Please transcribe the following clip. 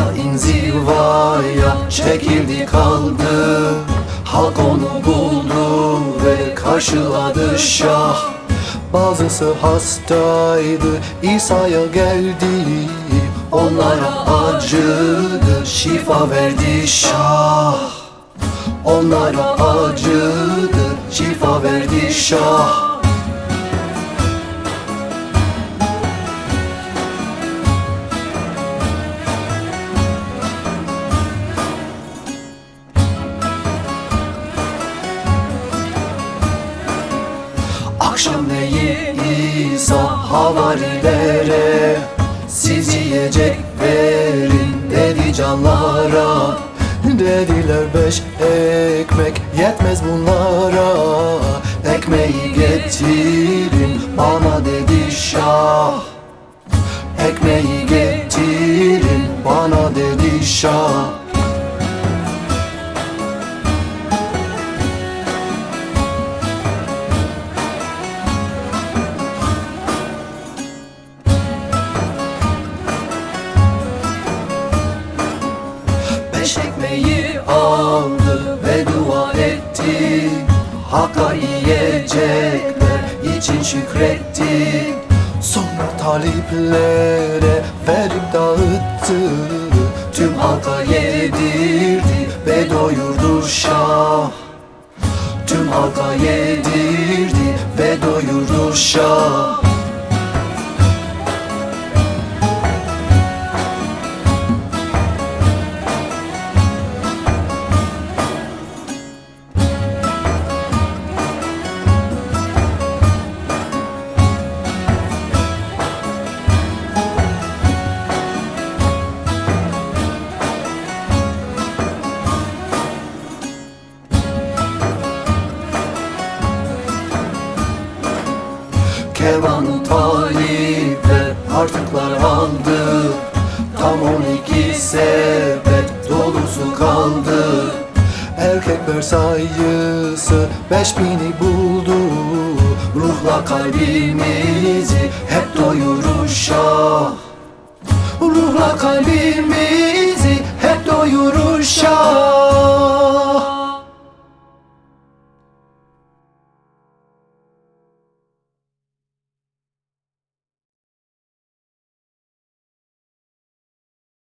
İsa inzivaya çekildi kaldı. Halk onu buldu ve karşıladı şah. Bazısı hastaydı İsa'ya geldi. Onlara acıdı şifa verdi şah. Onlara acıdı şifa verdi şah Akşam neyi İsa havarilere Siz yiyecek verin dedi canlara. Dediler beş ekmek yetmez bunlara. Ekmeği getirin bana dedi şah. Ekmeği getirin Beş ekmeği aldı ve dua etti. Hakka yiyecekler için şükretti. Sonra taliplere verip dağıttı. Tüm halka yedirdi ve doyurdu şah. Tüm halka yedirdi ve doyurdu şah Kervanı talipler artıklar aldı. Tam on iki sepet dolusu kaldı. Erkekler sayısı beş bini buldu. Ruhla kalbimizi hep doyurur şah. Ruhla kalbimizi hep doyurur şah